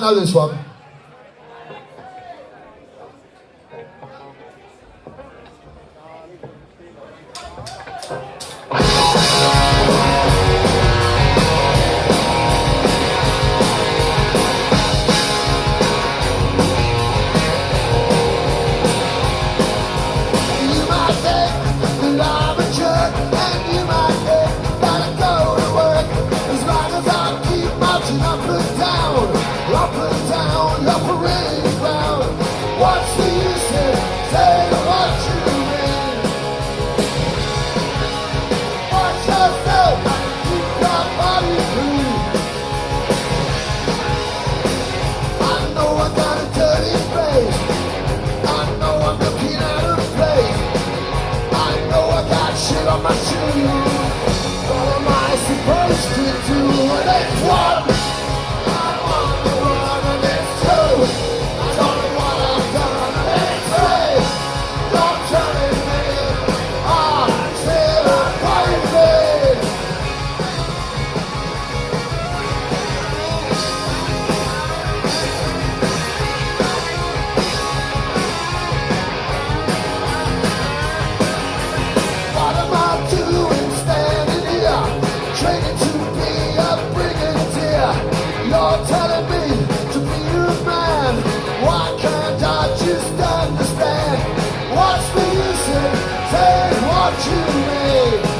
know this telling me to be a man? Why can't I just understand? What's the use in saying what you mean?